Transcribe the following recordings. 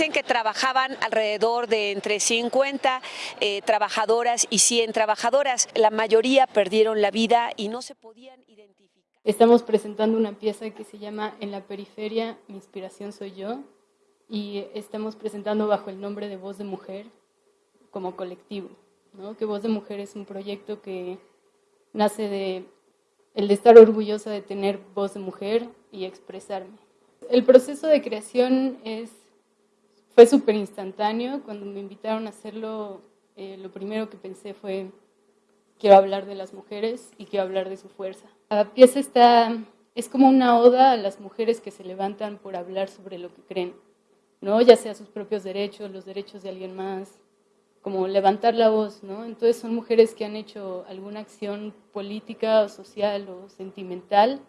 Dicen que trabajaban alrededor de entre 50 eh, trabajadoras y 100 trabajadoras. La mayoría perdieron la vida y no se podían identificar. Estamos presentando una pieza que se llama En la periferia, mi inspiración soy yo, y estamos presentando bajo el nombre de Voz de Mujer como colectivo. ¿no? Que Voz de Mujer es un proyecto que nace de el de estar orgullosa de tener voz de mujer y expresarme. El proceso de creación es, fue súper instantáneo. Cuando me invitaron a hacerlo, eh, lo primero que pensé fue, quiero hablar de las mujeres y quiero hablar de su fuerza. La pieza está, es como una oda a las mujeres que se levantan por hablar sobre lo que creen, ¿no? ya sea sus propios derechos, los derechos de alguien más, como levantar la voz, ¿no? Entonces son mujeres que han hecho alguna acción política o social o sentimental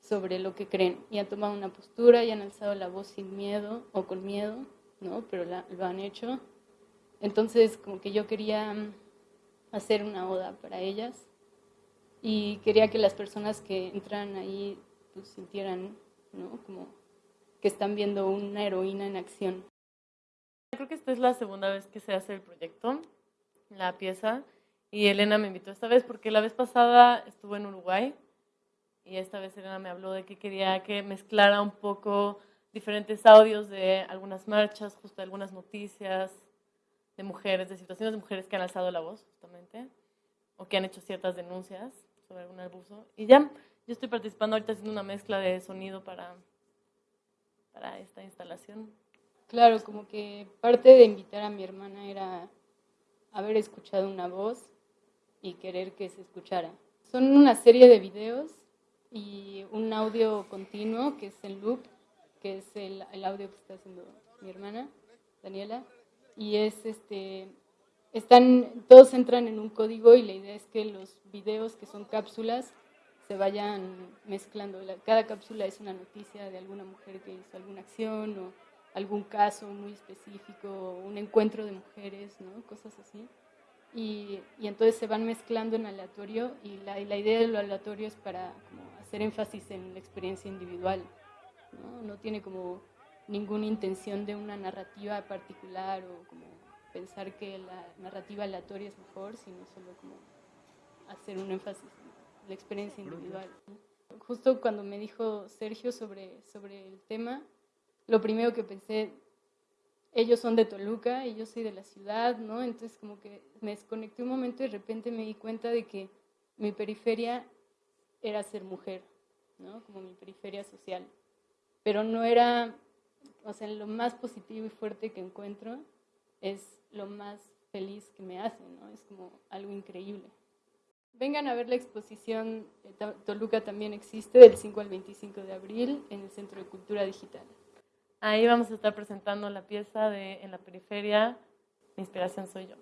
sobre lo que creen y han tomado una postura y han alzado la voz sin miedo o con miedo, ¿no? Pero lo han hecho. Entonces como que yo quería mm, hacer una oda para ellas y quería que las personas que entran ahí pues, sintieran, ¿no? Como que están viendo una heroína en acción. Creo que esta es la segunda vez que se hace el proyecto, la pieza, y Elena me invitó esta vez porque la vez pasada estuvo en Uruguay y esta vez Elena me habló de que quería que mezclara un poco diferentes audios de algunas marchas, justo de algunas noticias de mujeres, de situaciones de mujeres que han alzado la voz justamente o que han hecho ciertas denuncias sobre algún abuso. Y ya, yo estoy participando ahorita haciendo una mezcla de sonido para, para esta instalación. Claro, como que parte de invitar a mi hermana era haber escuchado una voz y querer que se escuchara. Son una serie de videos y un audio continuo que es el loop, que es el, audio que está haciendo mi hermana, Daniela, y es este, están, todos entran en un código y la idea es que los videos que son cápsulas se vayan mezclando. cada cápsula es una noticia de alguna mujer que hizo alguna acción o algún caso muy específico, un encuentro de mujeres, ¿no? cosas así. Y, y, entonces se van mezclando en aleatorio y la, la, idea de lo aleatorio es para como, hacer énfasis en la experiencia individual. ¿No? no tiene como ninguna intención de una narrativa particular o como pensar que la narrativa aleatoria es mejor, sino solo como hacer un énfasis en la experiencia individual. Justo cuando me dijo Sergio sobre, sobre el tema, lo primero que pensé, ellos son de Toluca y yo soy de la ciudad, ¿no? Entonces como que me desconecté un momento y de repente me di cuenta de que mi periferia era ser mujer, ¿no? Como mi periferia social. Pero no era, o sea, lo más positivo y fuerte que encuentro es lo más feliz que me hace, ¿no? Es como algo increíble. Vengan a ver la exposición Toluca también existe del 5 al 25 de abril en el Centro de Cultura Digital. Ahí vamos a estar presentando la pieza de En la periferia, mi inspiración soy yo.